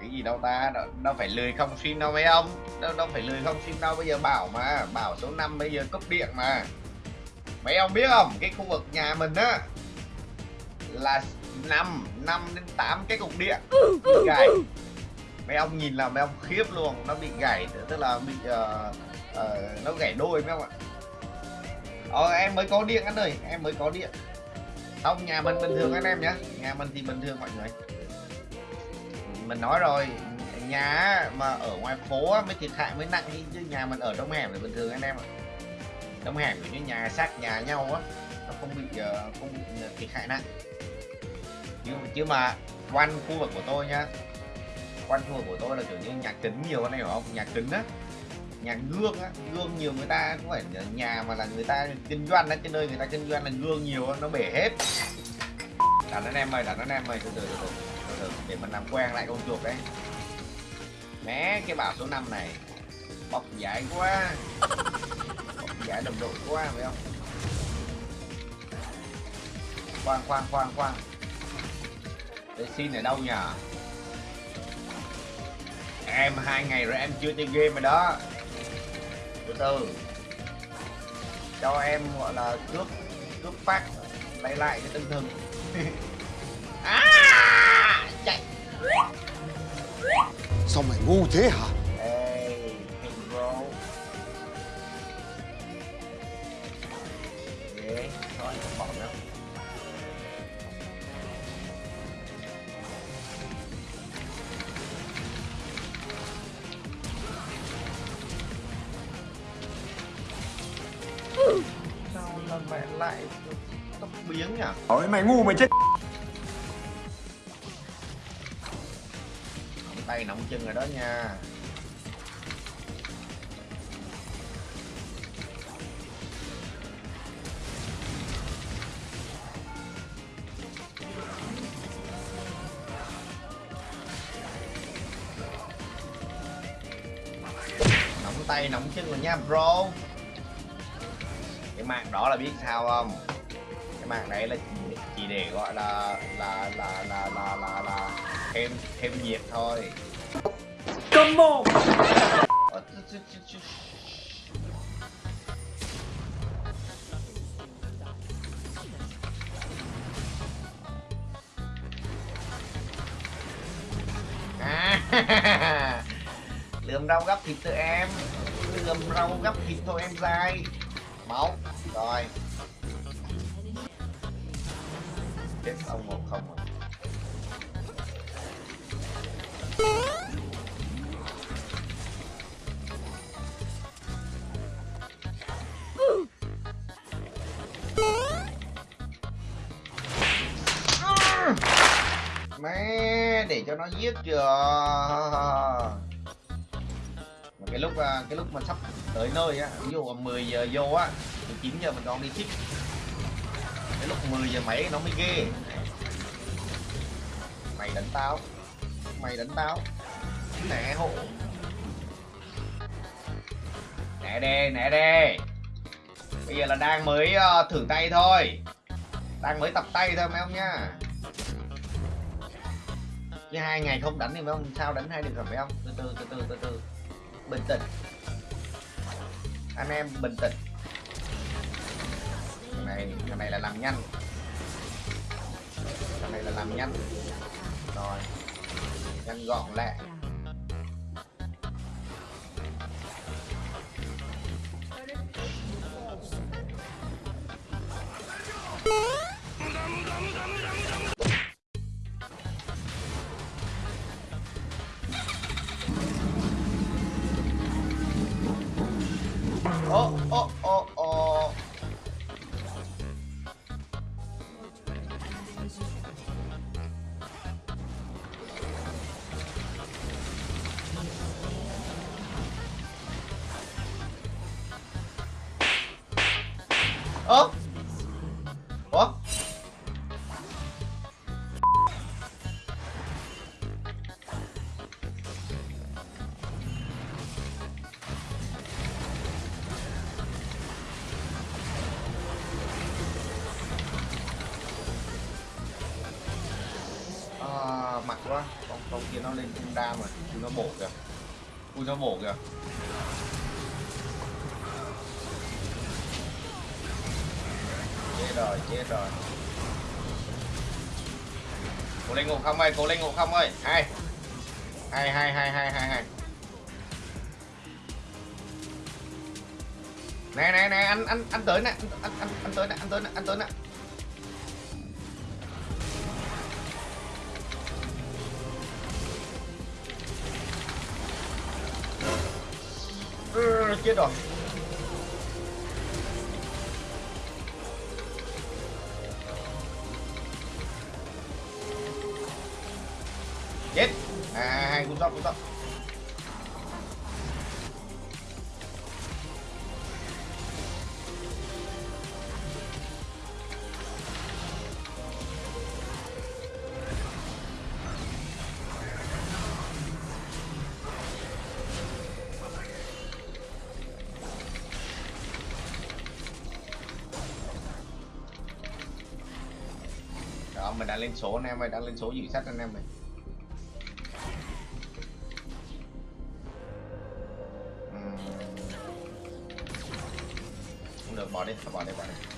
cái gì đâu ta? Đâu, đâu phải lười không stream đâu mấy ông? Đâu đâu phải lười không stream đâu bây giờ bảo mà bảo số 5 bây giờ cấp điện mà. Mấy ông biết không? Cái khu vực nhà mình á là 5 5 đến 8 cái cục điện bị gãy. Mấy ông nhìn là mấy ông khiếp luôn. Nó bị gãy tức là bị uh, uh, nó gãy đôi mấy ông ạ. Ờ em mới có điện anh ơi em mới có điện. Không nhà mình bình thường anh em nhé nhà mình thì bình thường mọi người mình nói rồi nhà mà ở ngoài phố mới thiệt hại mới nặng chứ nhà mình ở trong hẻm thì bình thường anh em ạ. Trong hẻm với như nhà sát nhà nhau á nó không bị ờ, không bị ờ, thiệt hại nặng. Nhưng chứ mà quanh khu vực của tôi nhá quanh khu vực của tôi là kiểu như nhà kính nhiều anh em hiểu không? Nhà kính á nhà gương á gương nhiều người ta cũng phải nhà mà là người ta kinh doanh á cái nơi người ta kinh doanh là gương nhiều nó bể hết. Đặt anh em ơi đặt anh em ơi từ từ từ, từ, để mình làm quen lại con chuột đấy. Mé cái bảo số 5 này bọc giải quá. Bọc giải đồng đội quá, phải không? Khoan khoan khoan khoan. Để xin ở đâu nhở? em hai ngày rồi em chưa chơi game rồi đó. Từ từ. Cho em, gọi là, cướp cướp phát, lấy lại cái tinh thần. sao mày ngu thế hả? Hey, bro không bỏ sao lần mẹ lại tóc biến nhỉ? Ôi mày ngu mày chết chân rồi đó nha. Nóng tay nóng chân rồi nha bro. Cái mạng đó là biết sao không? Cái mạng đấy là chỉ, chỉ để gọi là là là là là là, là thêm thêm nhiệt thôi. Come on. Ờ. À, lườm rau gấp thịt tụi em. Lượm rau gấp thịt thôi em dai máu. Rồi. Chết ông một không rồi để cho nó giết chưa? Cái lúc à, cái lúc mà sắp tới nơi á, ví dụ 10 giờ vô á, thì 9 giờ mình còn đi ship. Cái lúc 10 giờ mấy nó mới ghê. Mày đánh tao. Mày đánh tao. Nè hộ nè đê nè đê. Bây giờ là đang mới ờ, thử tay thôi. Đang mới tập tay thôi, mấy ông nhá chứ hai ngày không đánh thì mấy ông sao đánh hai được rồi phải không từ từ từ từ từ từ. Bình tĩnh. Anh em bình tĩnh. Cái này cái này là làm nhanh. Cái này là làm nhanh. Rồi. Nhanh gọn lẹ ơ ủa? À, mặt quá. Con con kia nó lên cung đam rồi chúng nó bổ kìa. Chúng nó bổ kìa. Chết rồi chết rồi. Cố lên ngộ không ơi cố lên ngộ không ơi. Hai hai hai hai hai hai hai nè nè nè anh anh anh tới nè anh anh anh, anh tới nè anh tới nè anh tới nè. Ừ, chết rồi. Chết. À hai cú sót cú sót đó, mình đã lên số anh em ơi, đã lên số dự sách anh em ơi. 哎他把那把那。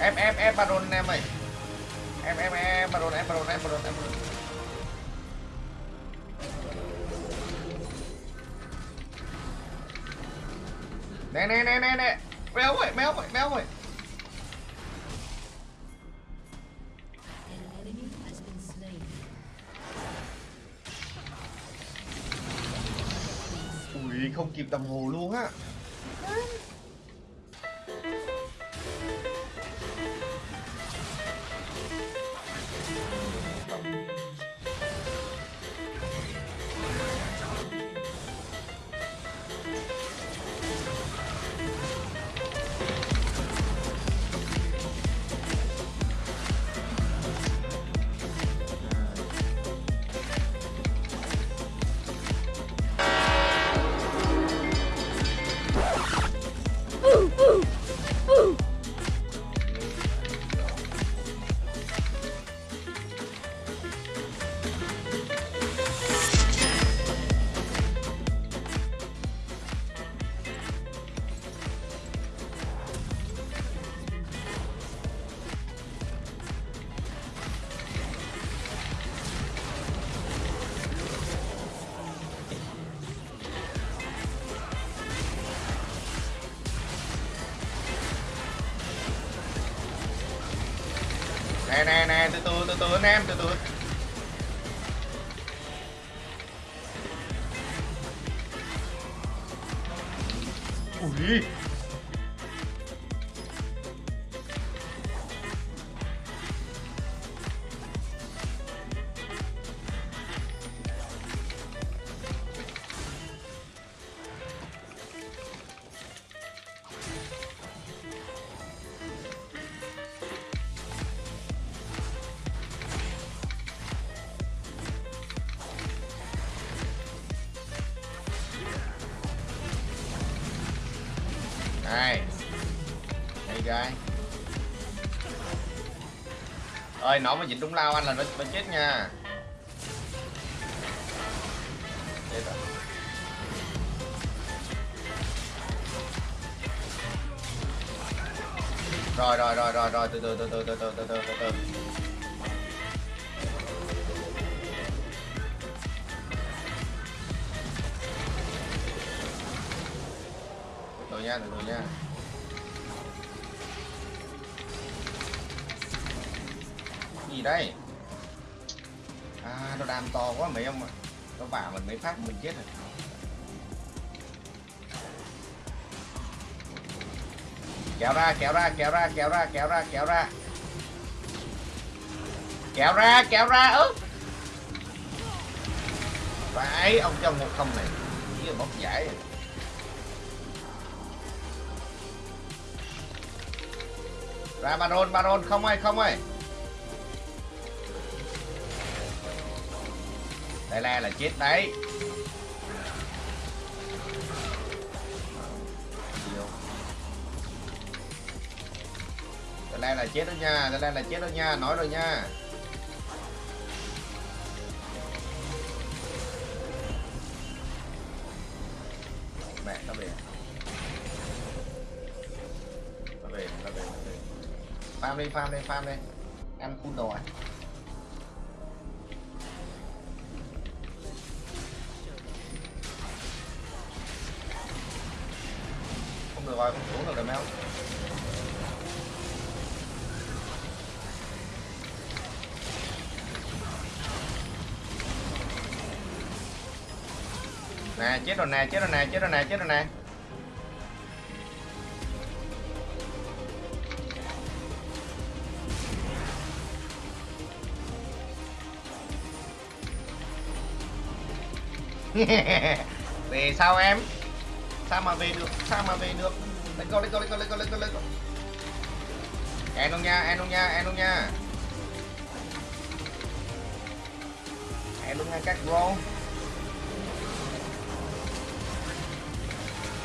Em em em baron em ơi. Em em em baron em baron em baron em baron nè nè nè nè nè. Méo ơi méo ơi méo ơi ui, không kịp đồng hồ luôn á. Nè nè nè từ từ từ từ anh em từ từ. Ui. Này đây gái ơi nó mà dính đúng lao anh là nó, nó chết nha. Chết rồi rồi rồi rồi rồi rồi từ từ từ từ từ từ từ từ từ. Từ từ nha từ từ nha. Gì đây? À nó đam to quá mấy ông ạ. Nó vào mình mấy phát mình chết rồi. Kéo ra kéo ra kéo ra kéo ra kéo ra kéo ra. Kéo ra kéo ra, ớ. Phải, ông trong một không này. Chỉ là bốc giải rồi. Ra baron baron không ơi không ơi. Đây là là chết đấy. Đây là là chết đó nha, đây là là chết đó nha, nói rồi nha. Farm đi farm đi farm đi ăn full đồ à không được rồi, không xuống được rồi mèo nè, chết rồi nè, chết rồi nè, chết rồi nè, chết rồi nè. về sao em. Sao mà về được? Sao mà về được? Lấy con lấy con lấy con lấy con lấy con lấy con em luôn nha, em luôn nha, em luôn nha. Em luôn nha các bro.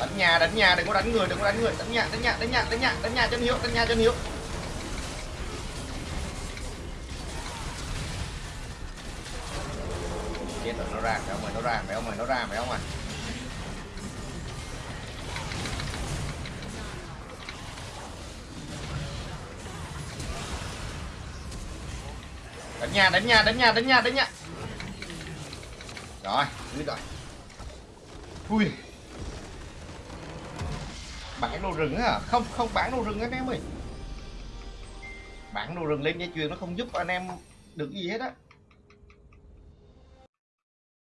Đánh nhà đánh nhà, đừng có đánh người, đừng có đánh người. Đánh nhà đánh nhà đánh nhà đánh nhà đánh nhà chân hiếu, đánh nhà chân hiếu. Nó ra phải không ạ? Nó ra đánh nhà đánh nhà đánh nhà đánh nhà đánh nhà rồi biết rồi. Ui. Bán đồ rừng á không không bán đồ rừng anh em ơi. Bán đồ rừng lên dây chuyền nó không giúp anh em được gì hết á.